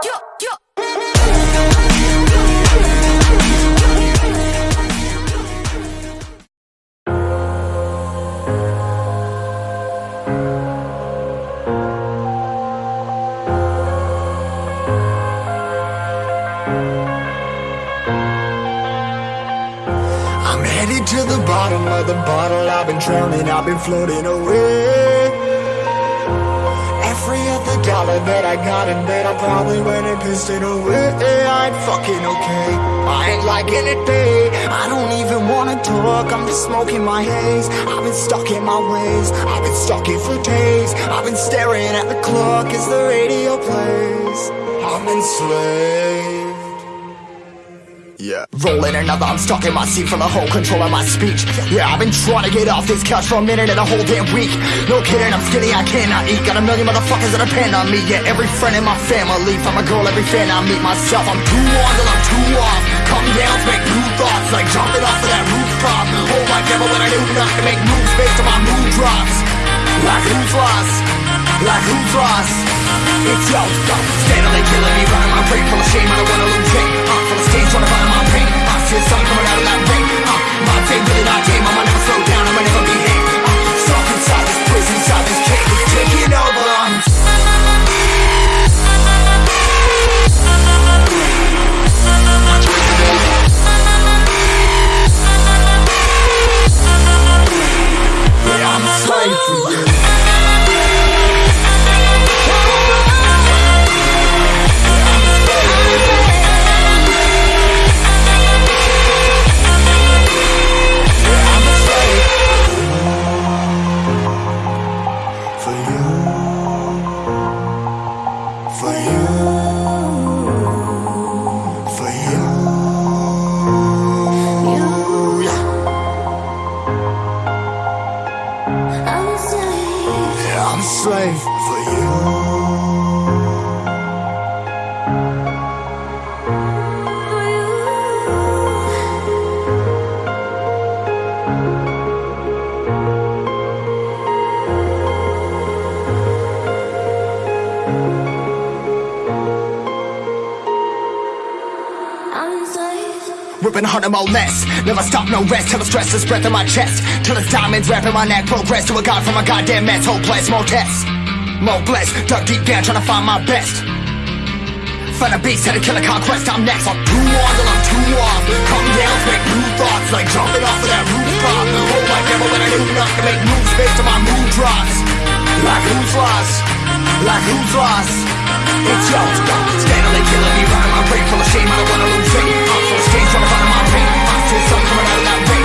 I'm headed to the bottom of the bottle. I've been drowning, I've been floating away dollar that I got in bed I probably went and pissed it away. I ain't fucking okay, I ain't liking it, babe I don't even wanna talk, I'm just smoking my haze. I've been stuck in my ways, I've been stuck here for days. I've been staring at the clock. As the radio plays? I'm enslaved yeah. Rolling another, I'm stuck in my seat for the whole control of my speech. Yeah, I've been trying to get off this couch for a minute and a whole damn week. No kidding, I'm skinny, I cannot eat. Got a million motherfuckers that depend on me. Yeah, every friend in my family, from a girl, every fan I meet myself. I'm too on till I'm too off. Come down make new thoughts, like jumping off of that rooftop. Hold my devil when I do not to make moves based on my mood drops. Like who's lost? Like who's lost? It's yo, yo, steadily killing me, running my brain full of shame. I don't wanna lose it. Uh, full of stage, trying to find my pain. I the sun coming out of that rain. Uh, my day really not game. I'ma never slow down. I'ma never be hit. Uh, stuck inside this prison, inside this cage, Ripping harder, more less. Never stop, no rest. Till the stress is breath in my chest. Till it's diamonds wrapping my neck. Progress to a god from a goddamn mess. Hopeless, more tests. More blessed. Dug deep down, trying to find my best. Find a beast, had a killer conquest. I'm next. I'm too on till I'm too off. Come down, make new thoughts. Like jumping off of that rooftop. Hold my devil when I do not to make moves based on my mood drops. Like who's lost? Like who's lost? It's yo, yo, steadily killing me, running my brain full of shame. I don't wanna lose it. Trying to find my pain. I the sun coming out of that rain.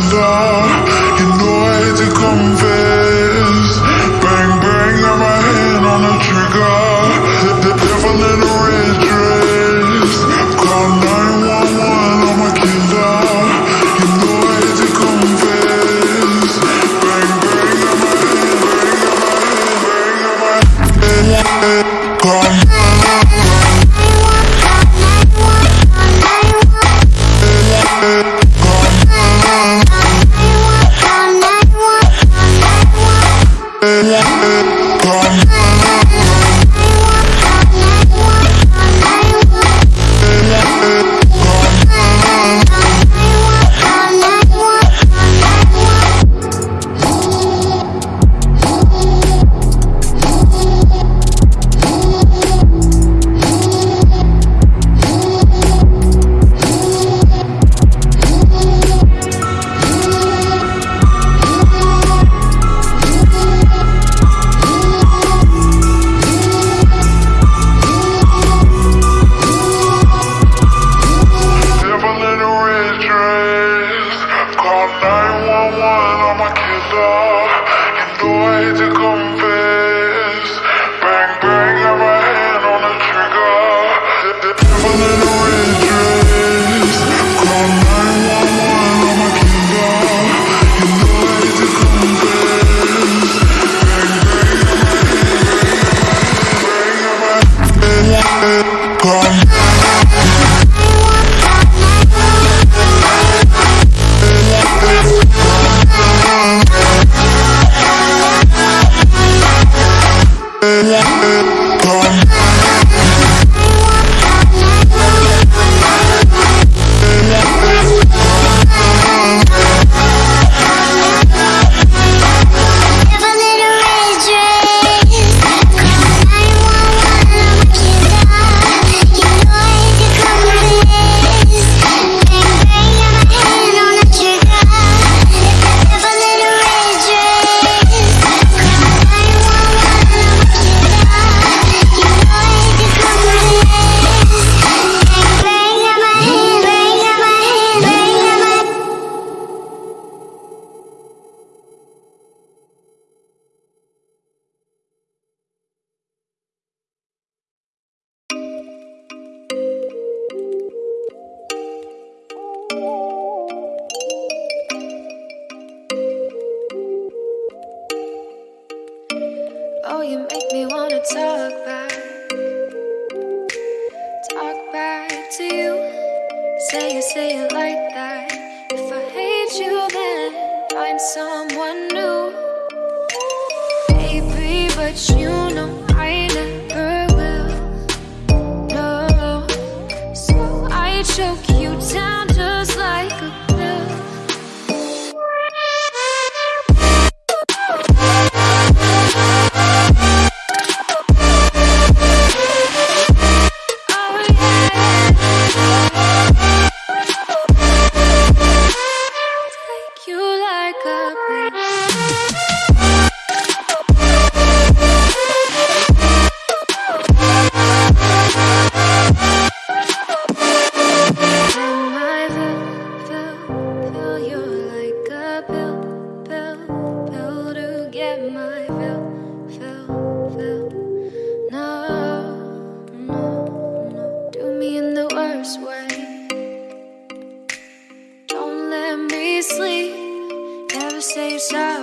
Come you know I to confess Bang bang, got my hand on the trigger. The devil in a red dress. Call 911, I'm a killer. You know I to confess Bang bang, got my hand, bang, got my hand Call yeah. Oh, you make me wanna talk back. Talk back to you. Say it, say it like that. If I hate you, then find someone new. Baby, but you know.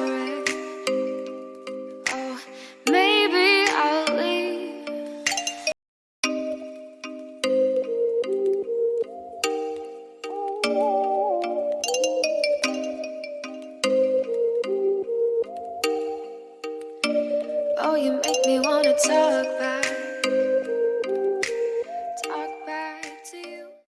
forever.